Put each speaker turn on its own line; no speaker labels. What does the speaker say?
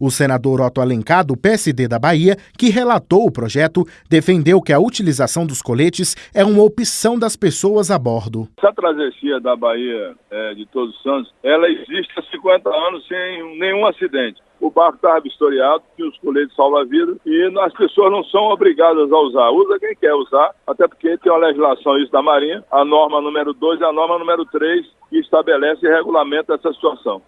O senador Otto Alencar, do PSD da Bahia, que relatou o projeto, defendeu que a utilização dos coletes é uma opção das pessoas a bordo.
Essa travessia da Bahia é, de Todos os Santos, ela existe há 50 anos sem nenhum acidente o barco estava vistoriado, tinha os coletes salva-vidas e as pessoas não são obrigadas a usar. Usa quem quer usar, até porque tem uma legislação isso da Marinha, a norma número 2 e a norma número 3 que estabelece e regulamenta essa situação.